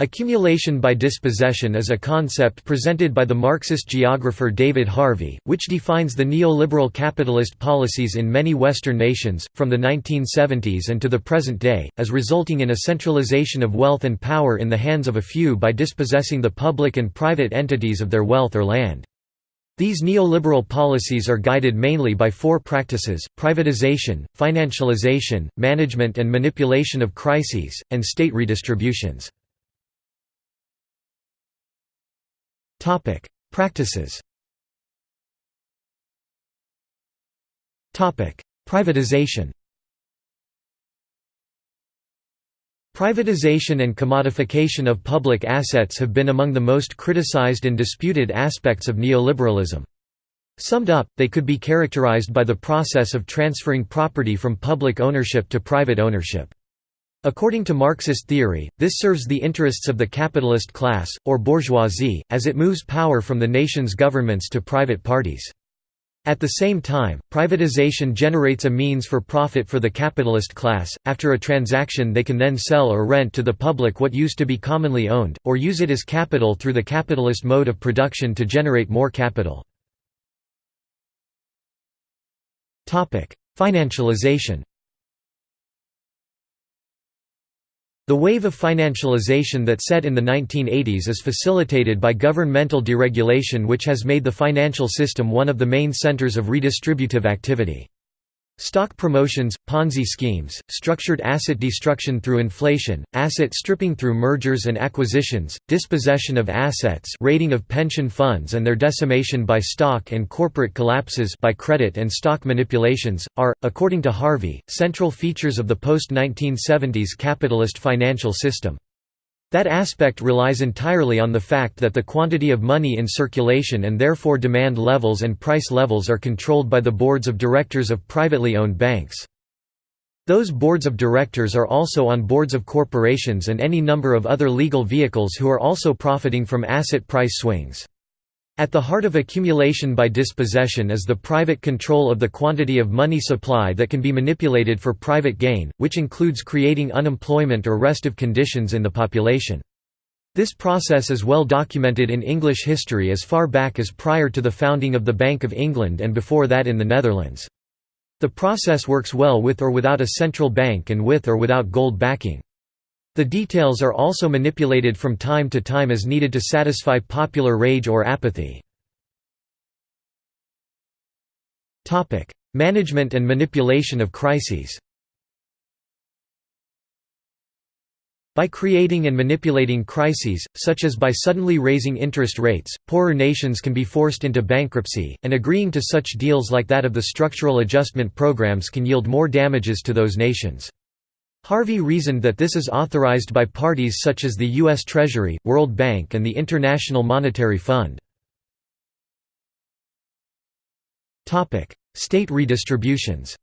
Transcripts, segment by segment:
Accumulation by dispossession is a concept presented by the Marxist geographer David Harvey, which defines the neoliberal capitalist policies in many Western nations, from the 1970s and to the present day, as resulting in a centralization of wealth and power in the hands of a few by dispossessing the public and private entities of their wealth or land. These neoliberal policies are guided mainly by four practices, privatization, financialization, management and manipulation of crises, and state redistributions. Practices Privatization Privatization and commodification of public assets have been among the most criticized and disputed aspects of neoliberalism. Summed up, they could be characterized by the process of transferring property from public ownership to private ownership. According to Marxist theory, this serves the interests of the capitalist class, or bourgeoisie, as it moves power from the nation's governments to private parties. At the same time, privatization generates a means for profit for the capitalist class. After a transaction, they can then sell or rent to the public what used to be commonly owned, or use it as capital through the capitalist mode of production to generate more capital. Financialization The wave of financialization that set in the 1980s is facilitated by governmental deregulation which has made the financial system one of the main centers of redistributive activity. Stock promotions, Ponzi schemes, structured asset destruction through inflation, asset stripping through mergers and acquisitions, dispossession of assets raiding of pension funds and their decimation by stock and corporate collapses by credit and stock manipulations, are, according to Harvey, central features of the post-1970s capitalist financial system. That aspect relies entirely on the fact that the quantity of money in circulation and therefore demand levels and price levels are controlled by the boards of directors of privately owned banks. Those boards of directors are also on boards of corporations and any number of other legal vehicles who are also profiting from asset price swings. At the heart of accumulation by dispossession is the private control of the quantity of money supply that can be manipulated for private gain, which includes creating unemployment or restive conditions in the population. This process is well documented in English history as far back as prior to the founding of the Bank of England and before that in the Netherlands. The process works well with or without a central bank and with or without gold backing. The details are also manipulated from time to time as needed to satisfy popular rage or apathy. Management and manipulation of crises By creating and manipulating crises, such as by suddenly raising interest rates, poorer nations can be forced into bankruptcy, and agreeing to such deals like that of the structural adjustment programs can yield more damages to those nations. Harvey reasoned that this is authorized by parties such as the U.S. Treasury, World Bank and the International Monetary Fund. State redistributions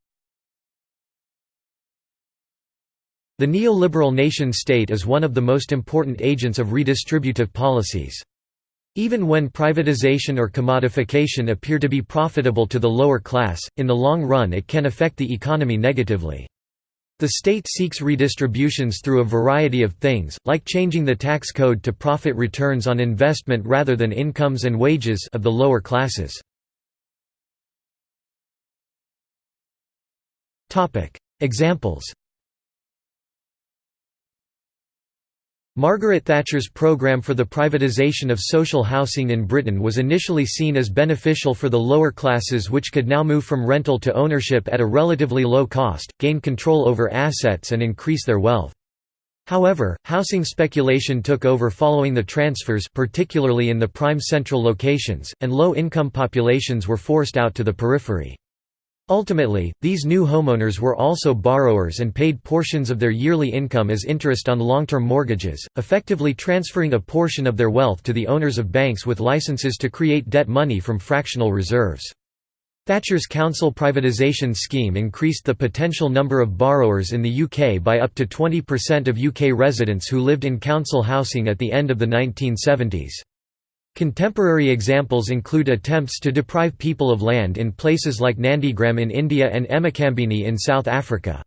The neoliberal nation-state is one of the most important agents of redistributive policies. Even when privatization or commodification appear to be profitable to the lower class, in the long run it can affect the economy negatively. The state seeks redistributions through a variety of things, like changing the tax code to profit returns on investment rather than incomes and wages of the lower classes. Examples Margaret Thatcher's programme for the privatisation of social housing in Britain was initially seen as beneficial for the lower classes which could now move from rental to ownership at a relatively low cost, gain control over assets and increase their wealth. However, housing speculation took over following the transfers particularly in the prime central locations, and low-income populations were forced out to the periphery. Ultimately, these new homeowners were also borrowers and paid portions of their yearly income as interest on long-term mortgages, effectively transferring a portion of their wealth to the owners of banks with licenses to create debt money from fractional reserves. Thatcher's council privatisation scheme increased the potential number of borrowers in the UK by up to 20% of UK residents who lived in council housing at the end of the 1970s. Contemporary examples include attempts to deprive people of land in places like Nandigram in India and eMacambini in South Africa.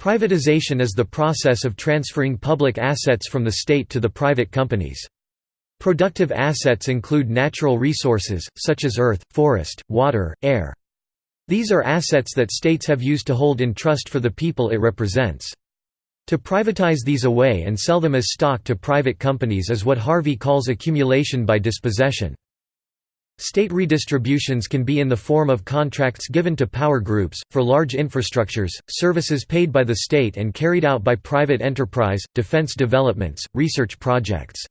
Privatization is the process of transferring public assets from the state to the private companies. Productive assets include natural resources, such as earth, forest, water, air. These are assets that states have used to hold in trust for the people it represents. To privatize these away and sell them as stock to private companies is what Harvey calls accumulation by dispossession. State redistributions can be in the form of contracts given to power groups, for large infrastructures, services paid by the state and carried out by private enterprise, defense developments, research projects.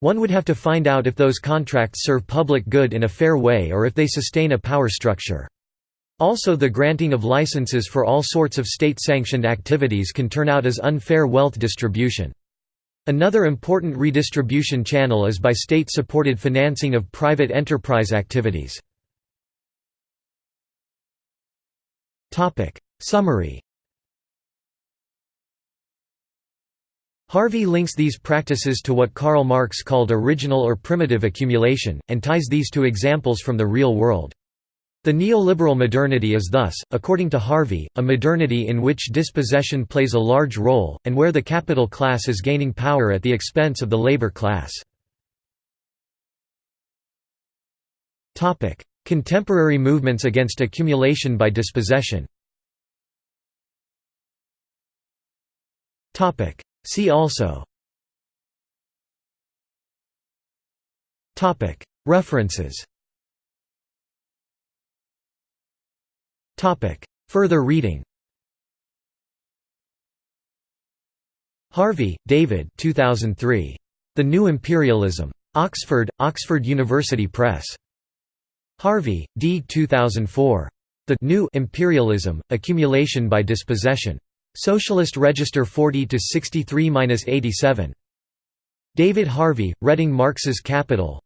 One would have to find out if those contracts serve public good in a fair way or if they sustain a power structure. Also the granting of licenses for all sorts of state-sanctioned activities can turn out as unfair wealth distribution. Another important redistribution channel is by state-supported financing of private enterprise activities. Summary Harvey links these practices to what Karl Marx called original or primitive accumulation, and ties these to examples from the real world. The neoliberal modernity is thus, according to Harvey, a modernity in which dispossession plays a large role, and where the capital class is gaining power at the expense of the labor class. Contemporary movements against accumulation by dispossession. See also. References Topic. Further reading Harvey, David 2003. The New Imperialism. Oxford, Oxford University Press. Harvey, D. 2004. The New Imperialism, Accumulation by Dispossession. Socialist Register 40 to 63-87. David Harvey, Reading Marx's Capital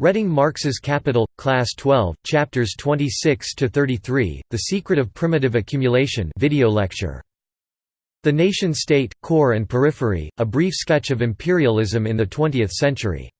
Reading Marx's Capital, Class 12, Chapters 26–33, The Secret of Primitive Accumulation video lecture. The Nation-State, Core and Periphery, A Brief Sketch of Imperialism in the Twentieth Century.